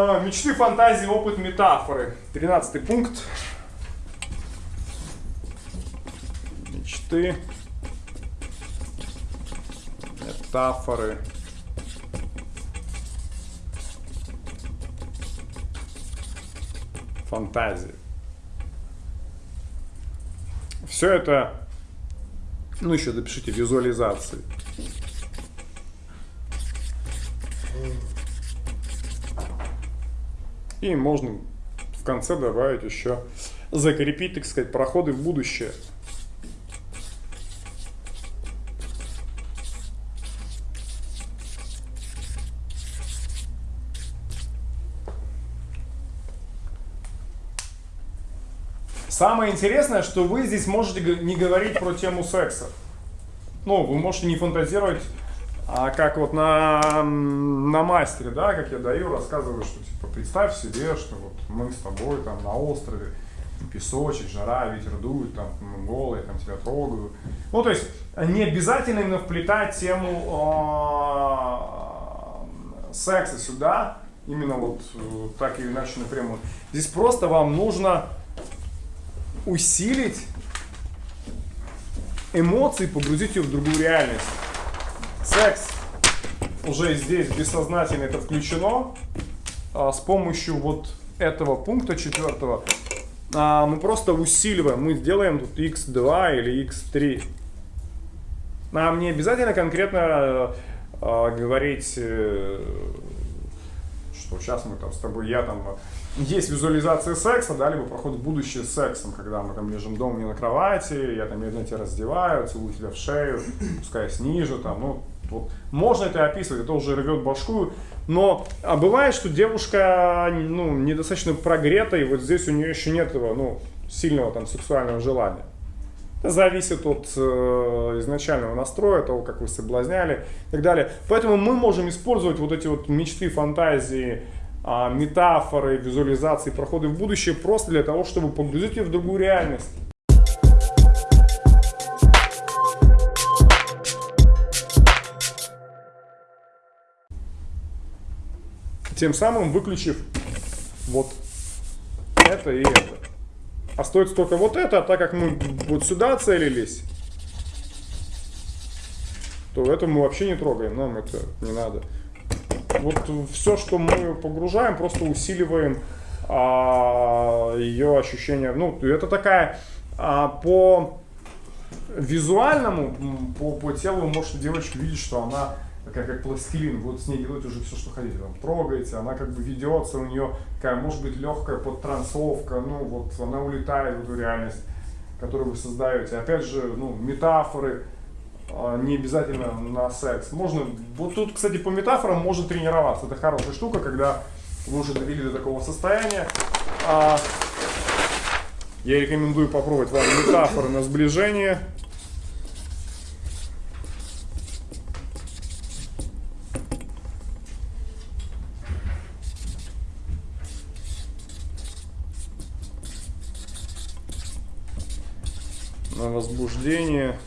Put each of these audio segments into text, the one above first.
А, Мечты, фантазии, опыт, метафоры. Тринадцатый пункт. Мечты, метафоры. Фантазии. Все это, ну еще допишите визуализации. И можно в конце добавить еще, закрепить, так сказать, проходы в будущее. Самое интересное, что вы здесь можете не говорить про тему секса. Ну, вы можете не фантазировать, а как вот на, на мастере, да, как я даю, рассказываю, что типа представь себе, что вот мы с тобой там на острове, песочек, жара, ветер дует, там мы голые, там тебя трогаю. Ну, то есть не обязательно именно вплетать тему э, секса сюда, именно вот э, так или иначе напрямую. Здесь просто вам нужно усилить эмоции, погрузить ее в другую реальность. Секс уже здесь бессознательно это включено. А, с помощью вот этого пункта четвертого а, мы просто усиливаем. Мы сделаем тут x2 или x3. Нам не обязательно конкретно а, говорить, э, что сейчас мы там с тобой, я там есть визуализация секса, да, либо проход в будущее с сексом, когда мы там лежим дома не на кровати, я там медленно тебя раздеваю, целую тебя в шею, пускаюсь ниже, там, ну, вот. Можно это описывать, это уже рвет башку, но а бывает, что девушка ну, недостаточно прогрета, и вот здесь у нее еще нет этого, ну, сильного там сексуального желания. Это зависит от э, изначального настроя, того, как вы соблазняли и так далее. Поэтому мы можем использовать вот эти вот мечты, фантазии, а, метафоры, визуализации, проходы в будущее просто для того, чтобы погрузить ее в другую реальность. Тем самым выключив вот это и это. Остается только вот это, а так как мы вот сюда целились, то это мы вообще не трогаем, нам это не надо вот все, что мы погружаем, просто усиливаем а, ее ощущение. Ну, это такая а, по визуальному, по, по телу вы можете девочку видеть, что она такая как пластилин, вот с ней делают уже все, что хотите, там, трогаете, она как бы ведется, у нее такая, может быть, легкая подтрансовка, ну, вот она улетает в эту реальность, которую вы создаете. Опять же, ну, метафоры, а, не обязательно на секс. Можно, вот тут, кстати, по метафорам можно тренироваться. Это хорошая штука, когда вы уже довели до такого состояния. А, я рекомендую попробовать вам метафоры на сближение. На возбуждение.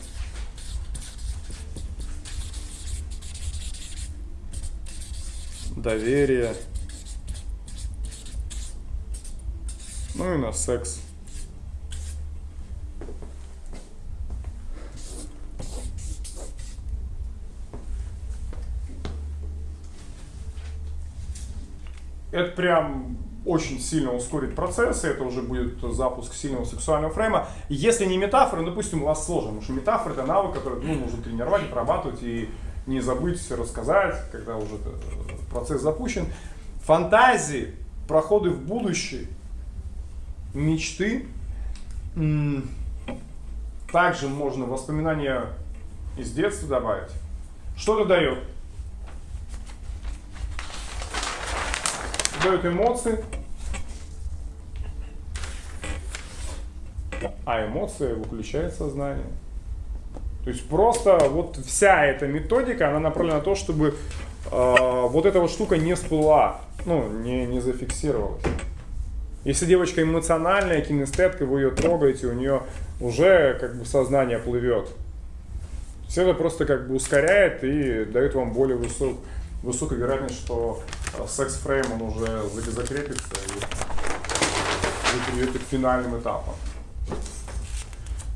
доверие, ну и на секс. Это прям очень сильно ускорит процессы, это уже будет запуск сильного сексуального фрейма. Если не метафоры, ну, допустим, у вас сложно, потому что метафоры это навык, который ну, нужно тренировать, отрабатывать и не забыть рассказать, когда уже процесс запущен. Фантазии, проходы в будущее, мечты. Также можно воспоминания из детства добавить. Что это дает? Дает эмоции. А эмоции выключает сознание. То есть просто вот вся эта методика, она направлена на то, чтобы э, вот эта вот штука не всплыла, ну, не, не зафиксировалась. Если девочка эмоциональная, кинестетка, вы ее трогаете, у нее уже как бы сознание плывет. Все это просто как бы ускоряет и дает вам более высок, высокую вероятность, что а секс-фрейм он уже за- закрепится и вы перейдете к финальным этапам.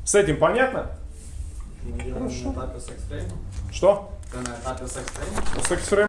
С этим понятно? Ми є Хорошо. на етапі секс-трейну. Что? Це на етапі секс-трейну. Секс-фрейм